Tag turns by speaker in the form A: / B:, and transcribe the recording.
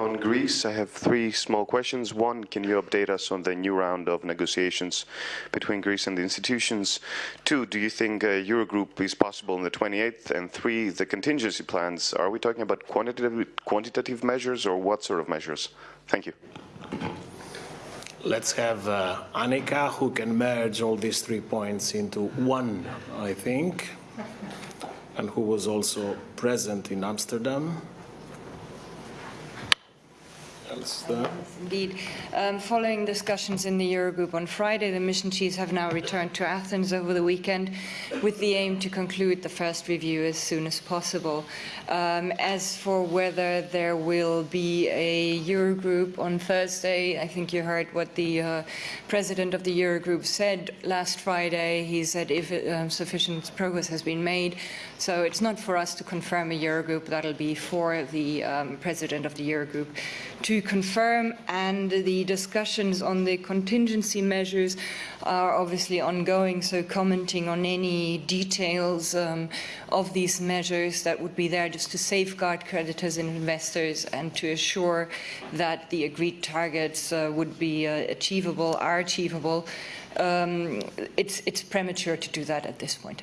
A: On Greece, I have three small questions. One, can you update us on the new round of negotiations between Greece and the institutions? Two, do you think a Eurogroup is possible on the 28th? And three, the contingency plans, are we talking about quantitative, quantitative measures or what sort of measures? Thank you.
B: Let's have uh, Annika, who can merge all these three points into one, I think, and who was also present in Amsterdam there?
C: Yes, indeed. Um, following discussions in the Eurogroup on Friday, the mission chiefs have now returned to Athens over the weekend with the aim to conclude the first review as soon as possible. Um, as for whether there will be a Eurogroup on Thursday, I think you heard what the uh, president of the Eurogroup said last Friday. He said if um, sufficient progress has been made, so it's not for us to confirm a Eurogroup, that'll be for the um, president of the Eurogroup to confirm and the discussions on the contingency measures are obviously ongoing, so commenting on any details um, of these measures that would be there just to safeguard creditors and investors and to assure that the agreed targets uh, would be uh, achievable, are achievable. Um, it's, it's premature to do that at this point.